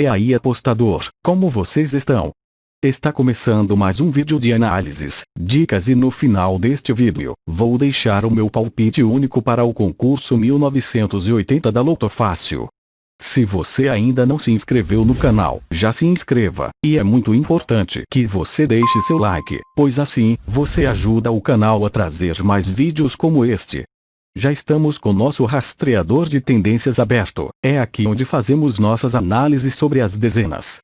E aí apostador, como vocês estão? Está começando mais um vídeo de análises, dicas e no final deste vídeo, vou deixar o meu palpite único para o concurso 1980 da Loto Fácil. Se você ainda não se inscreveu no canal, já se inscreva, e é muito importante que você deixe seu like, pois assim, você ajuda o canal a trazer mais vídeos como este. Já estamos com nosso rastreador de tendências aberto, é aqui onde fazemos nossas análises sobre as dezenas.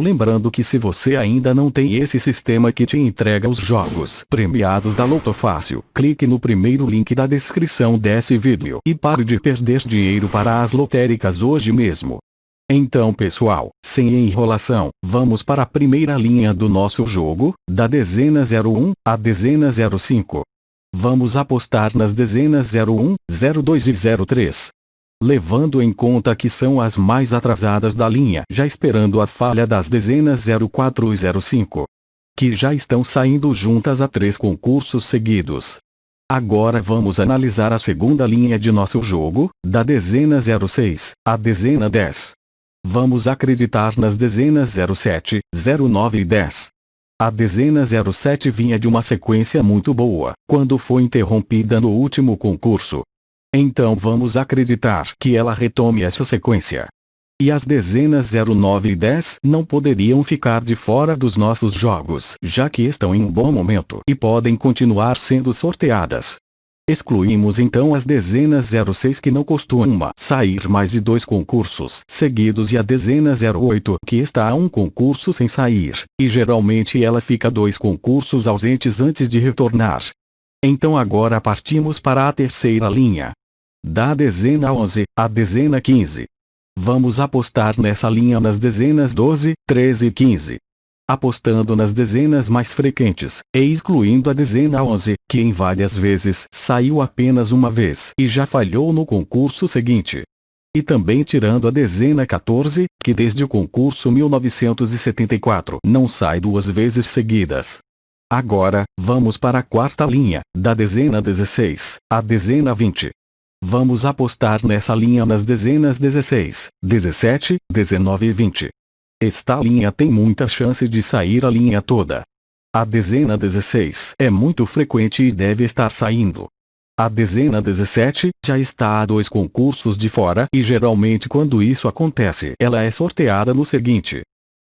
Lembrando que se você ainda não tem esse sistema que te entrega os jogos premiados da Loto Fácil, clique no primeiro link da descrição desse vídeo e pare de perder dinheiro para as lotéricas hoje mesmo. Então pessoal, sem enrolação, vamos para a primeira linha do nosso jogo, da dezena 01 à dezena 05. Vamos apostar nas dezenas 01, 02 e 03. Levando em conta que são as mais atrasadas da linha, já esperando a falha das dezenas 04 e 05. Que já estão saindo juntas a três concursos seguidos. Agora vamos analisar a segunda linha de nosso jogo, da dezena 06, à dezena 10. Vamos acreditar nas dezenas 07, 09 e 10. A dezena 07 vinha de uma sequência muito boa, quando foi interrompida no último concurso. Então vamos acreditar que ela retome essa sequência. E as dezenas 09 e 10 não poderiam ficar de fora dos nossos jogos, já que estão em um bom momento e podem continuar sendo sorteadas. Excluímos então as dezenas 06 que não costuma sair mais de dois concursos seguidos e a dezena 08 que está a um concurso sem sair, e geralmente ela fica dois concursos ausentes antes de retornar. Então agora partimos para a terceira linha. Da dezena 11 à dezena 15. Vamos apostar nessa linha nas dezenas 12, 13 e 15 apostando nas dezenas mais frequentes, e excluindo a dezena 11, que em várias vezes saiu apenas uma vez e já falhou no concurso seguinte. E também tirando a dezena 14, que desde o concurso 1974 não sai duas vezes seguidas. Agora, vamos para a quarta linha, da dezena 16, à dezena 20. Vamos apostar nessa linha nas dezenas 16, 17, 19 e 20. Esta linha tem muita chance de sair a linha toda. A dezena 16 é muito frequente e deve estar saindo. A dezena 17 já está a dois concursos de fora e geralmente quando isso acontece ela é sorteada no seguinte.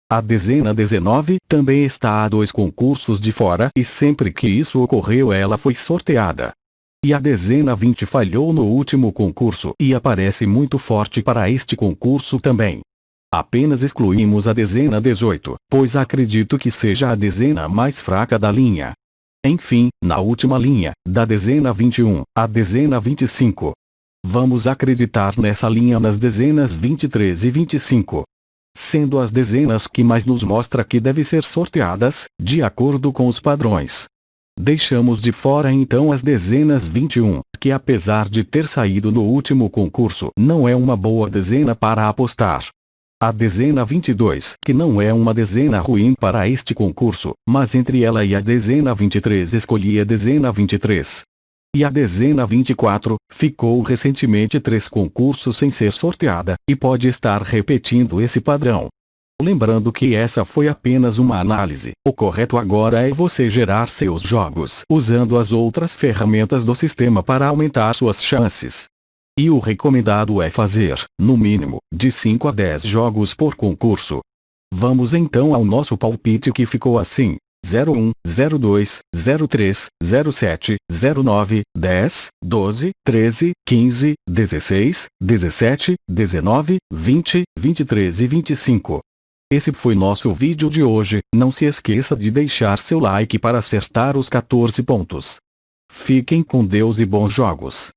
A dezena 19 também está a dois concursos de fora e sempre que isso ocorreu ela foi sorteada. E a dezena 20 falhou no último concurso e aparece muito forte para este concurso também. Apenas excluímos a dezena 18, pois acredito que seja a dezena mais fraca da linha. Enfim, na última linha, da dezena 21, à dezena 25. Vamos acreditar nessa linha nas dezenas 23 e 25. Sendo as dezenas que mais nos mostra que deve ser sorteadas, de acordo com os padrões. Deixamos de fora então as dezenas 21, que apesar de ter saído no último concurso, não é uma boa dezena para apostar. A dezena 22, que não é uma dezena ruim para este concurso, mas entre ela e a dezena 23 escolhi a dezena 23. E a dezena 24, ficou recentemente três concursos sem ser sorteada, e pode estar repetindo esse padrão. Lembrando que essa foi apenas uma análise, o correto agora é você gerar seus jogos usando as outras ferramentas do sistema para aumentar suas chances. E o recomendado é fazer, no mínimo, de 5 a 10 jogos por concurso. Vamos então ao nosso palpite que ficou assim. 01, 02, 03, 07, 09, 10, 12, 13, 15, 16, 17, 19, 20, 23 e 25. Esse foi nosso vídeo de hoje, não se esqueça de deixar seu like para acertar os 14 pontos. Fiquem com Deus e bons jogos.